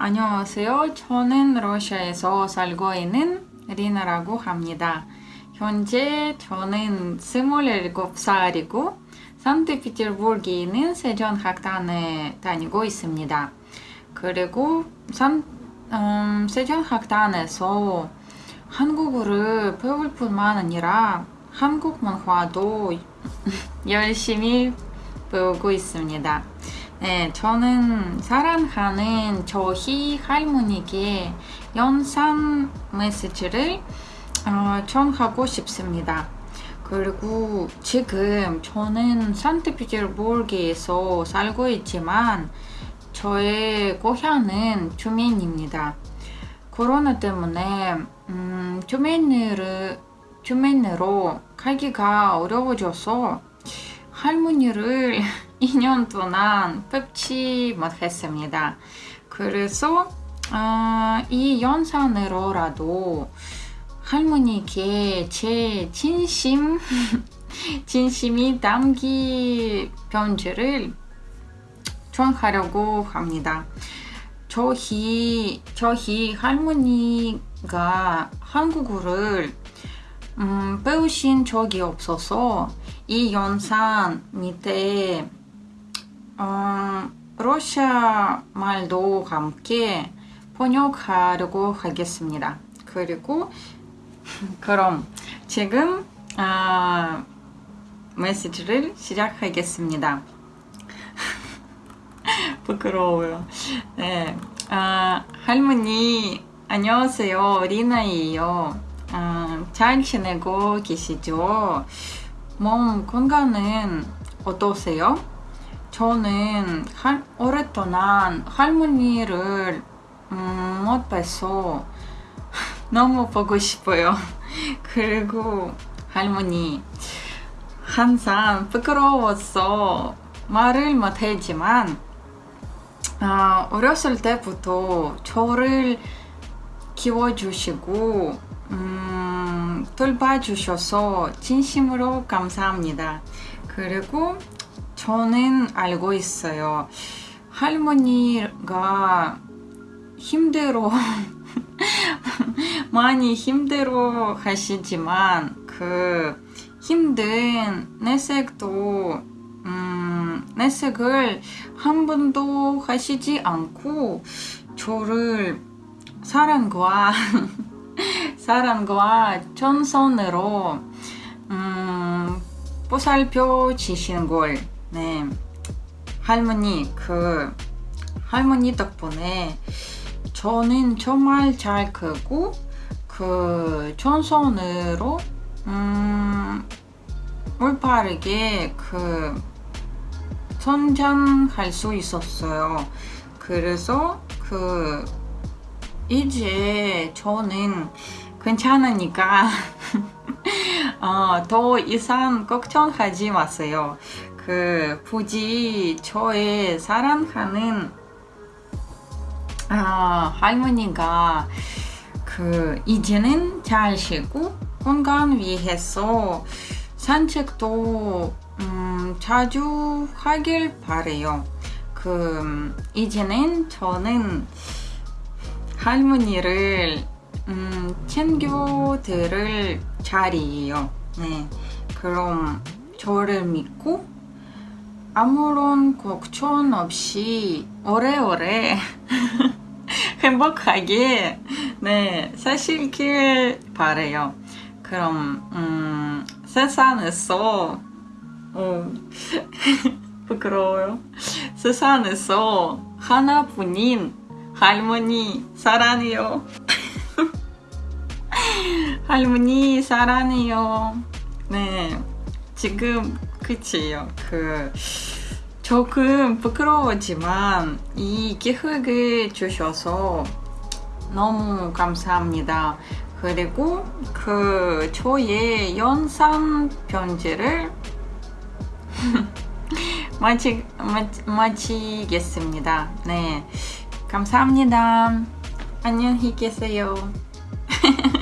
안녕하세요. 저는 러시아에서 살고 있는 리나라고 합니다. 현재 저는 27살이고 산트페테르부르크에 있는 세전학단에 다니고 있습니다. 그리고 산, 음, 세전학단에서 한국어를 배울 뿐만 아니라 한국 문화도 열심히 배우고 있습니다. 네, 저는 사랑하는 저희 할머니께 영상 메시지를 어, 전하고 싶습니다. 그리고 지금 저는 산트페테르부르크에서 살고 있지만 저의 고향은 주민입니다. 코로나 때문에 음, 주민으로, 주민으로 가기가 어려워져서 할머니를 2년 동안 뵙지 못했습니다. 그래서 어, 이 영상으로라도 할머니께 제 진심 진심이 담긴 편지를 전하려고 합니다. 저희 저희 할머니가 한국어를 음, 배우신 적이 없어서 이 영상 밑에 어, 러시아 말도 함께 번역하려고 하겠습니다. 그리고 그럼 지금 아, 메시지를 시작하겠습니다. 부끄러워요. 네, 아, 할머니 안녕하세요. 리나예요. 아, 잘 지내고 계시죠? 몸 건강은 어떠세요? 저는 할, 오랫동안 할머니를 음, 못 뵈서 너무 보고 싶어요. 그리고 할머니 항상 부끄러워서 말을 못했지만 어, 어렸을 때부터 저를 키워주시고 음, 돌봐주셔서 진심으로 감사합니다. 그리고 저는 알고 있어요. 할머니가 힘들어 많이 힘들어 하시지만 그 힘든 내색도 음, 내색을 한 번도 하시지 않고 저를 사랑과 사랑과 전선으로 음, 보살펴 주시는 걸 네. 할머니 그 할머니 덕분에 저는 정말 잘 크고 그 전선으로 음, 올바르게 그 성장할 수 있었어요. 그래서 그 이제 저는 괜찮으니까 어, 더 이상 걱정하지 마세요. 그 굳이 저의 사랑하는 아, 할머니가 그 이제는 잘 쉬고 건강 위해서 산책도 음, 자주 하길 바래요. 그 이제는 저는 할머니를 음, 챙겨드릴 자리예요. 네, 그럼 저를 믿고 아무런 걱정 없이 오래오래 행복하게 네 사실길 바래요. 그럼 음, 세상에서 어, 부끄러워요. 세상에서 하나뿐인 할머니 사랑해요. 할머니 사랑해요. 네, 지금 끝이에요. 그 조금 부끄러웠지만 이 기획을 주셔서 너무 감사합니다. 그리고 그 저의 영상 편지를 마치, 마치, 마치겠습니다. 네, 감사합니다. 안녕히 계세요.